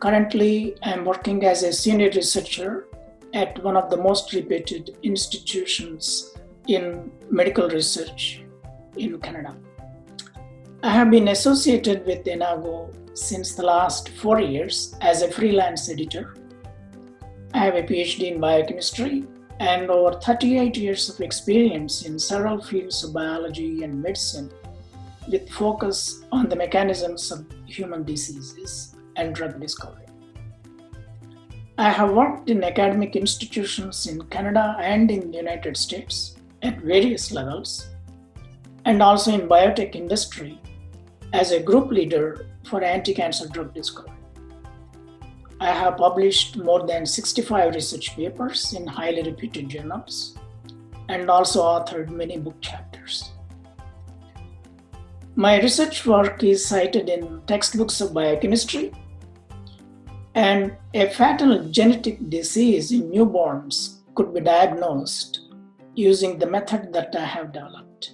currently I'm working as a senior researcher at one of the most reputed institutions in medical research in Canada. I have been associated with Enago since the last four years as a freelance editor. I have a PhD in biochemistry and over 38 years of experience in several fields of biology and medicine with focus on the mechanisms of human diseases and drug discovery. I have worked in academic institutions in Canada and in the United States at various levels and also in biotech industry as a group leader for anti-cancer drug discovery. I have published more than 65 research papers in highly reputed journals and also authored many book chapters. My research work is cited in textbooks of biochemistry and a fatal genetic disease in newborns could be diagnosed using the method that I have developed.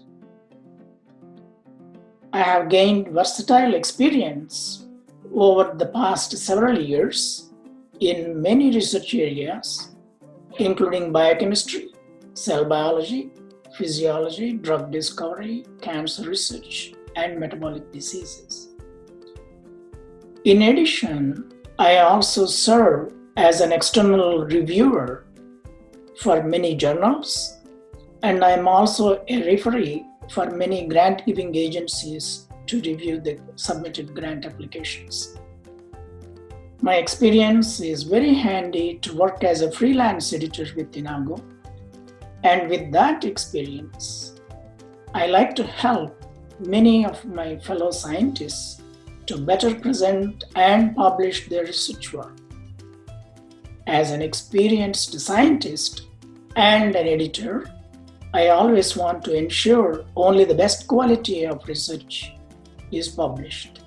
I have gained versatile experience over the past several years in many research areas, including biochemistry, cell biology, physiology, drug discovery, cancer research, and metabolic diseases. In addition, I also serve as an external reviewer for many journals, and I'm also a referee for many grant giving agencies to review the submitted grant applications. My experience is very handy to work as a freelance editor with Enago. And with that experience, I like to help many of my fellow scientists to better present and publish their research work. As an experienced scientist and an editor, I always want to ensure only the best quality of research is published.